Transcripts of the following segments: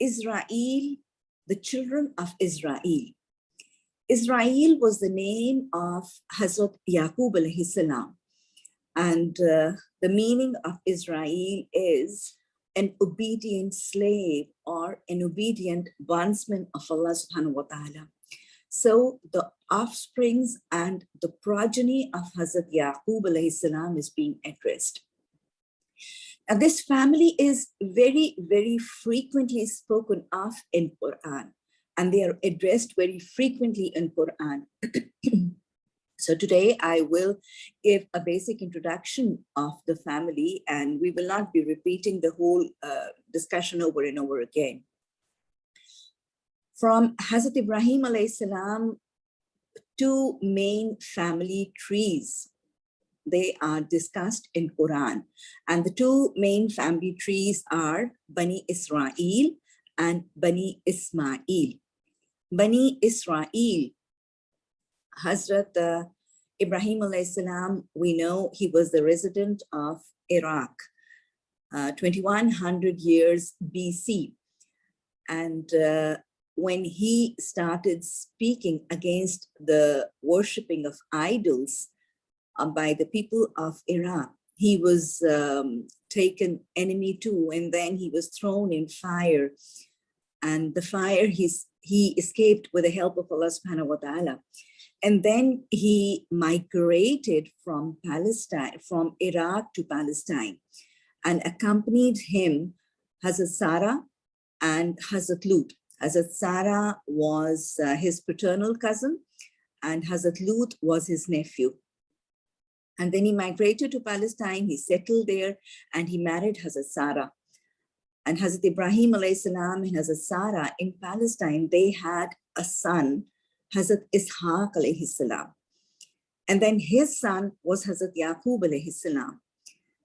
Israel, the children of Israel. Israel was the name of Hazrat Yaqub alayhi salam. And uh, the meaning of Israel is an obedient slave or an obedient bondsman of Allah subhanahu wa ta'ala. So the offsprings and the progeny of Hazrat Yaqub alayhi salam is being addressed. And this family is very, very frequently spoken of in Quran and they are addressed very frequently in Quran. so today I will give a basic introduction of the family and we will not be repeating the whole uh, discussion over and over again. From Hazrat Ibrahim alayhi salam, two main family trees they are discussed in Quran. And the two main family trees are Bani Israel and Bani Ismail. Bani Israel, Hazrat uh, Ibrahim salam, we know he was the resident of Iraq, uh, 2100 years BC. And uh, when he started speaking against the worshipping of idols by the people of Iraq, he was um, taken enemy too, and then he was thrown in fire. And the fire he's he escaped with the help of Allah subhanahu wa ta'ala. And then he migrated from Palestine, from Iraq to Palestine and accompanied him Hazrat Sarah and Hazrat Lut. Hazrat Sarah was uh, his paternal cousin and Hazrat Lut was his nephew. And then he migrated to Palestine, he settled there and he married Hazrat Sarah and Hazrat Ibrahim salam and Hazrat Sarah in Palestine, they had a son, Hazrat Ishaq salam. And then his son was Hazrat Yaqub salam.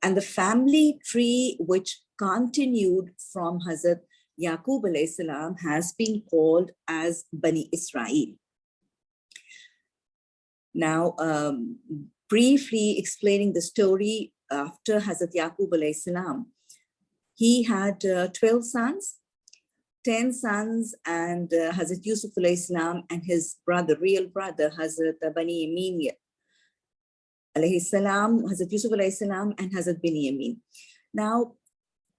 And the family tree which continued from Hazrat Yaqub salam has been called as Bani Israel. Now, um, briefly explaining the story after Hazrat Yaqub alayhi salam, he had uh, 12 sons, 10 sons, and uh, Hazrat Yusuf Islam and his brother, real brother, Hazrat Bani Yamin alayhi salam, Hazrat Yusuf salam, and Hazrat Bani Yamin. Now,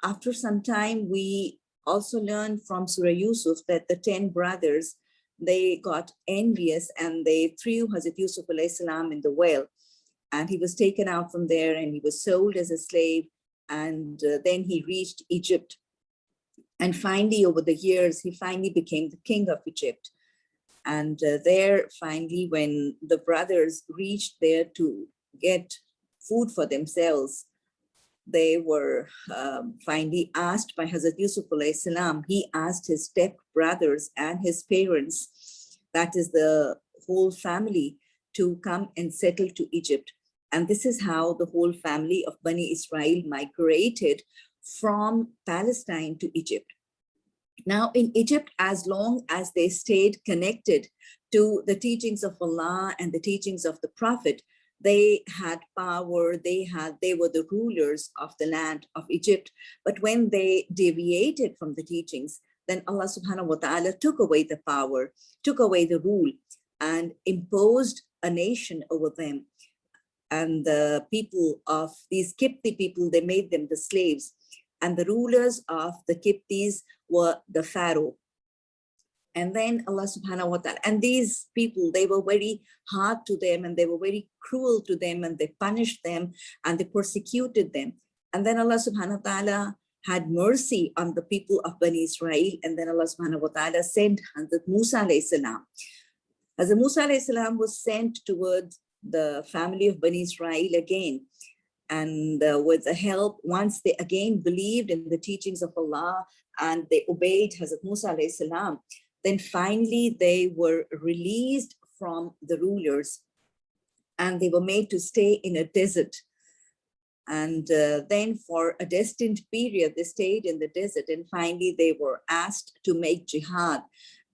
after some time, we also learned from Surah Yusuf that the 10 brothers, they got envious and they threw Hazrat Yusuf salam in the well. And he was taken out from there and he was sold as a slave and uh, then he reached Egypt. And finally, over the years, he finally became the king of Egypt. And uh, there, finally, when the brothers reached there to get food for themselves, they were um, finally asked by Hazrat Yusuf salam. He asked his step brothers and his parents, that is the whole family, to come and settle to Egypt. And this is how the whole family of Bani Israel migrated from Palestine to Egypt. Now in Egypt, as long as they stayed connected to the teachings of Allah and the teachings of the Prophet, they had power, they had, they were the rulers of the land of Egypt. But when they deviated from the teachings, then Allah subhanahu wa ta'ala took away the power, took away the rule and imposed a nation over them and the people of these Kipti people, they made them the slaves. And the rulers of the Kiptis were the Pharaoh. And then Allah subhanahu wa ta'ala, and these people, they were very hard to them and they were very cruel to them and they punished them and they persecuted them. And then Allah subhanahu wa ta'ala had mercy on the people of Bani Israel. And then Allah subhanahu wa ta'ala sent Hazrat Musa alayhi salam. Hazrat Musa salam was sent towards the family of Bani Israel again. And uh, with the help, once they again believed in the teachings of Allah and they obeyed Hazrat Musa salam, then finally they were released from the rulers and they were made to stay in a desert. And uh, then for a destined period, they stayed in the desert and finally they were asked to make jihad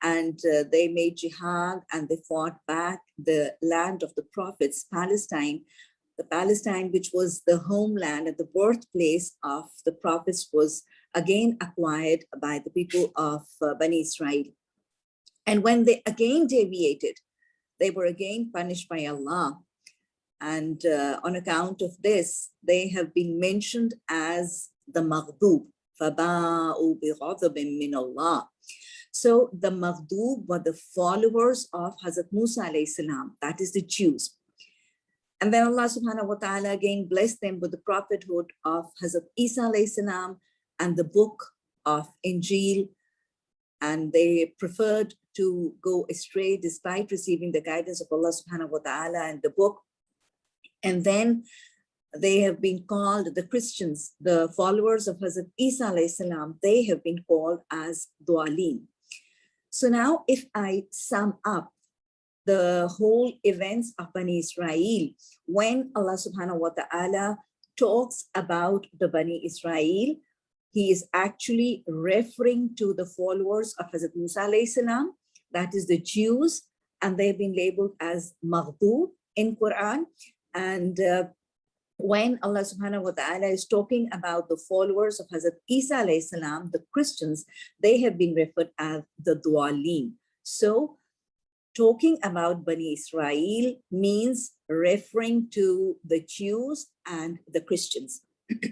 and uh, they made jihad and they fought back the land of the prophets, Palestine, the Palestine, which was the homeland and the birthplace of the prophets was again acquired by the people of uh, Bani Israel. And when they again deviated, they were again punished by Allah. And uh, on account of this, they have been mentioned as the Maghdub. فَبَاءُوا بِغَضَبٍ مِّنَ اللَّهِ so the Maghdub were the followers of Hazrat Musa alayhi salam, that is the Jews. And then Allah subhanahu wa ta'ala again blessed them with the prophethood of Hazrat Isa alayhi salam and the book of Injil. And they preferred to go astray despite receiving the guidance of Allah subhanahu wa ta'ala and the book. And then they have been called, the Christians, the followers of Hazrat Isa alayhi salam, they have been called as Dualim. So now if I sum up the whole events of Bani Israel, when Allah subhanahu wa ta'ala talks about the Bani Israel, he is actually referring to the followers of Hazrat Musa salam, that is the Jews, and they've been labeled as Maghdub in Quran. And uh, when Allah subhanahu wa ta'ala is talking about the followers of Hazrat Isa alayhi salam, the Christians, they have been referred as the Dualim. So talking about Bani Israel means referring to the Jews and the Christians.